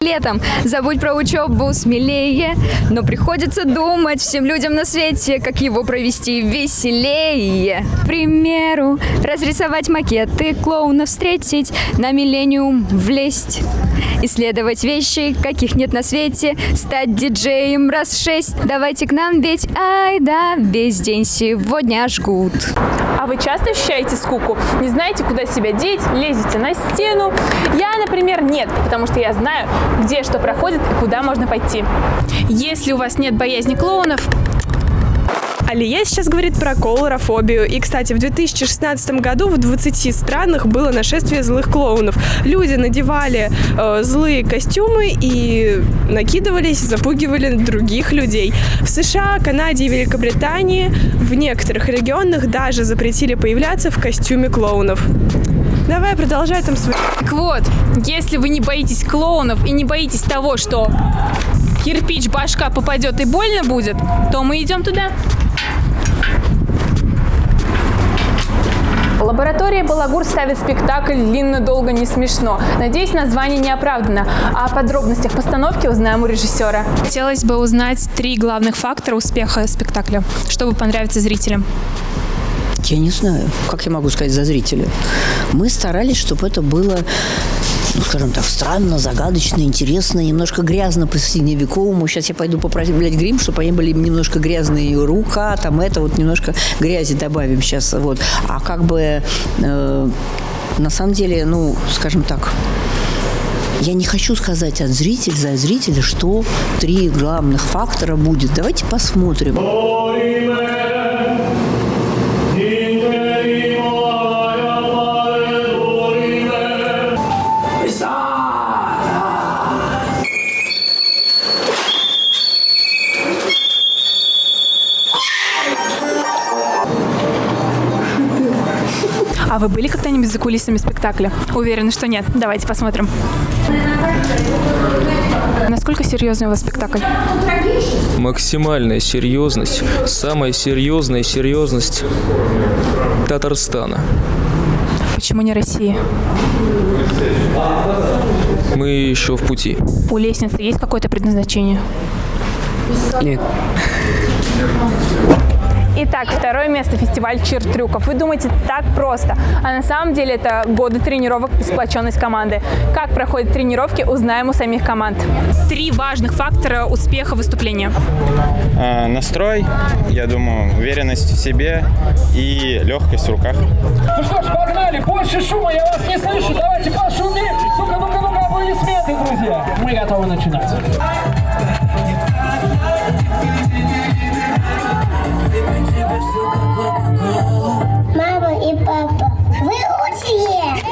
Летом забудь про учебу смелее, но приходится думать всем людям на свете, как его провести веселее. К примеру, разрисовать макеты, клоуна встретить, на миллениум влезть. Исследовать вещи, каких нет на свете, стать диджеем раз шесть. Давайте к нам, ведь ай да, весь день сегодня жгут. А вы часто ощущаете скуку? Не знаете, куда себя деть? Лезете на стену? Я, например, нет, потому что я знаю, где что проходит и куда можно пойти. Если у вас нет боязни клоунов, Алия сейчас говорит про колорофобию. И, кстати, в 2016 году в 20 странах было нашествие злых клоунов. Люди надевали э, злые костюмы и накидывались, запугивали других людей. В США, Канаде и Великобритании в некоторых регионах даже запретили появляться в костюме клоунов. Давай, продолжай там свой... Так вот, если вы не боитесь клоунов и не боитесь того, что кирпич башка попадет и больно будет, то мы идем туда. Лаборатория Балагур ставит спектакль «Длинно, долго, не смешно». Надеюсь, название не оправдано. А о подробностях постановки узнаем у режиссера. Хотелось бы узнать три главных фактора успеха спектакля, чтобы понравиться зрителям. Я не знаю, как я могу сказать за зрителя. Мы старались, чтобы это было ну, скажем так, странно, загадочно, интересно, немножко грязно по средневековому. Сейчас я пойду попросить, блядь, грим, чтобы они были немножко грязные рука, там это вот немножко грязи добавим сейчас, вот. А как бы э, на самом деле, ну, скажем так, я не хочу сказать от зрителя за зрителя, что три главных фактора будет. Давайте посмотрим. А вы были когда-нибудь за кулисами спектакля? Уверена, что нет. Давайте посмотрим. Насколько серьезный у вас спектакль? Максимальная серьезность, самая серьезная серьезность Татарстана. Почему не Россия? Мы еще в пути. У лестницы есть какое-то предназначение? Нет. Итак, второе место – фестиваль Чир-трюков. Вы думаете, так просто. А на самом деле это годы тренировок и сплоченность команды. Как проходят тренировки, узнаем у самих команд. Три важных фактора успеха выступления. Э, настрой, я думаю, уверенность в себе и легкость в руках. Ну что ж, погнали, больше шума, я вас не слышу, давайте пошумим. Ну-ка, ну-ка, ну-ка, аплодисменты, друзья. Мы готовы начинать. Мама и папа, вы лучшие!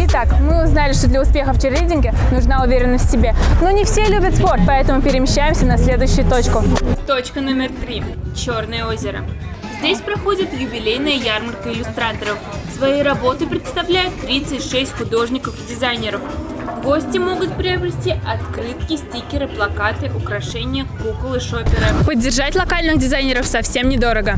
Итак, мы узнали, что для успеха в черлидинге нужна уверенность в себе. Но не все любят спорт, поэтому перемещаемся на следующую точку. Точка номер три. Черное озеро. Здесь проходит юбилейная ярмарка иллюстраторов. Свои работы представляют 36 художников и дизайнеров. Гости могут приобрести открытки, стикеры, плакаты, украшения, куклы, шоперы. Поддержать локальных дизайнеров совсем недорого.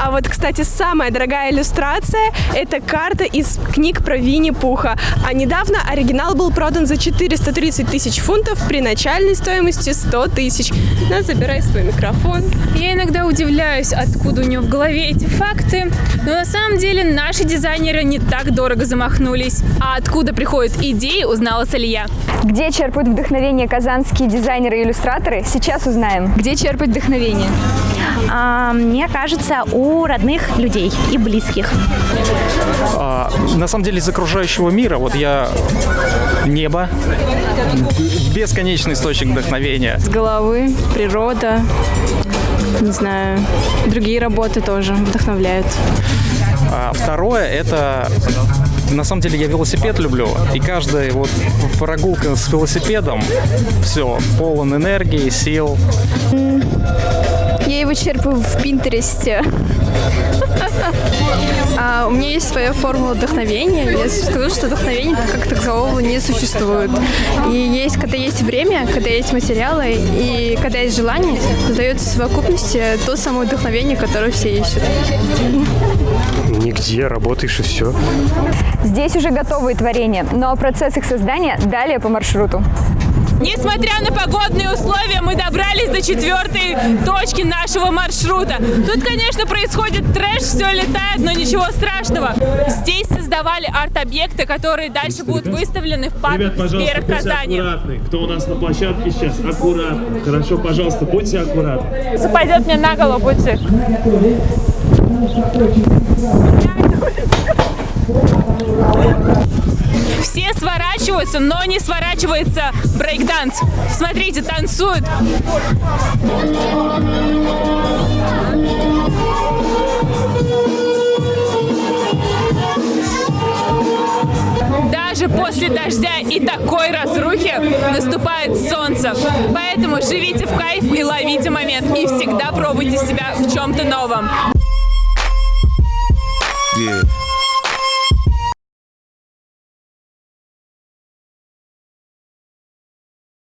А вот, кстати, самая дорогая иллюстрация – это карта из книг про Винни-Пуха. А недавно оригинал был продан за 430 тысяч фунтов при начальной стоимости 100 тысяч. На, забирай свой микрофон. Я иногда удивляюсь, откуда у него в голове эти факты, но на самом деле наши дизайнеры не так дорого замахнулись. А откуда приходят идеи, узнала Салия. Где черпают вдохновение казанские дизайнеры и иллюстраторы, сейчас узнаем. Где черпать вдохновение? А, мне кажется, у родных людей и близких. А, на самом деле из окружающего мира, вот я небо, бесконечный источник вдохновения. С головы, природа, не знаю, другие работы тоже вдохновляют. А второе это на самом деле я велосипед люблю, и каждая вот прогулка с велосипедом, все, полон энергии, сил. Я его черпаю в Пинтересте. А, у меня есть своя формула вдохновения. Я скажу, что вдохновения как такового не существует. И есть, когда есть время, когда есть материалы и когда есть желание, создается в совокупности то самое вдохновение, которое все ищут. Нигде, работаешь и все. Здесь уже готовые творения, но процесс их создания далее по маршруту. Несмотря на погодные условия, мы добрались до четвертой точки нашего маршрута. Тут, конечно, происходит трэш, все летает, но ничего страшного. Здесь создавали арт-объекты, которые дальше будут выставлены в Ребят, пожалуйста, Сбера Казани. аккуратны. Кто у нас на площадке сейчас, аккуратно. Хорошо, пожалуйста, будьте аккуратны. Западет мне на голову, будьте. Все сворачиваются, но не сворачивается брейкданс. Смотрите, танцуют. Даже после дождя и такой разрухи наступает солнце. Поэтому живите в кайф и ловите момент. И всегда пробуйте себя в чем-то новом. Yeah.